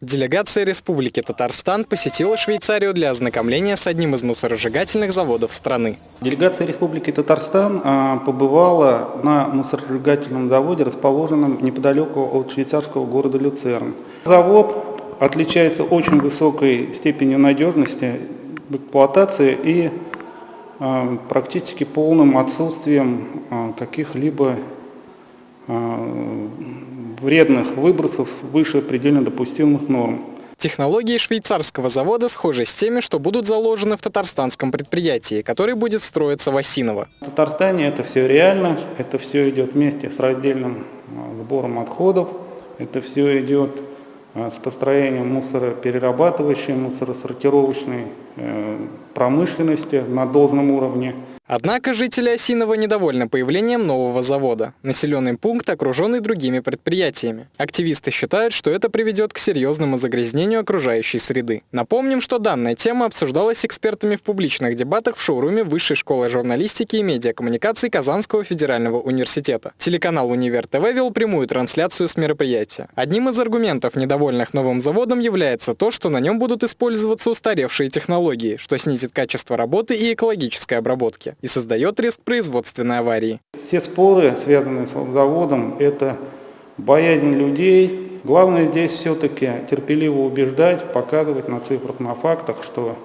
Делегация Республики Татарстан посетила Швейцарию для ознакомления с одним из мусоросжигательных заводов страны. Делегация Республики Татарстан а, побывала на мусоросжигательном заводе, расположенном неподалеку от швейцарского города Люцерн. Завод отличается очень высокой степенью надежности в эксплуатации и а, практически полным отсутствием а, каких-либо вредных выбросов выше предельно допустимых норм. Технологии швейцарского завода схожи с теми, что будут заложены в татарстанском предприятии, который будет строиться в Осиново. В Татарстане это все реально, это все идет вместе с раздельным а, сбором отходов, это все идет а, с построением мусороперерабатывающей, мусоросортировочной э, промышленности на должном уровне. Однако жители Осинова недовольны появлением нового завода. Населенный пункт окруженный другими предприятиями. Активисты считают, что это приведет к серьезному загрязнению окружающей среды. Напомним, что данная тема обсуждалась экспертами в публичных дебатах в шоуруме Высшей школы журналистики и медиакоммуникаций Казанского федерального университета. Телеканал «Универ ТВ» вел прямую трансляцию с мероприятия. Одним из аргументов, недовольных новым заводом, является то, что на нем будут использоваться устаревшие технологии, что снизит качество работы и экологической обработки и создает риск производственной аварии. Все споры, связанные с заводом, это боязнь людей. Главное здесь все-таки терпеливо убеждать, показывать на цифрах, на фактах, что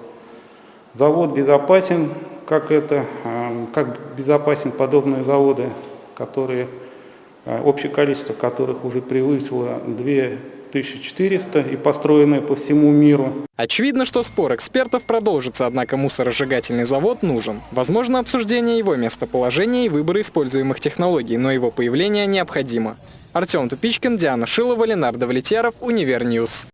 завод безопасен, как, это, э, как безопасен подобные заводы, которые, э, общее количество которых уже превысило 2 1400 и построенные по всему миру. Очевидно, что спор экспертов продолжится, однако мусоросжигательный завод нужен. Возможно, обсуждение его местоположения и выбора используемых технологий, но его появление необходимо. Артем Тупичкин, Диана Шилова, Ленардо Влетьяров, Универньюз.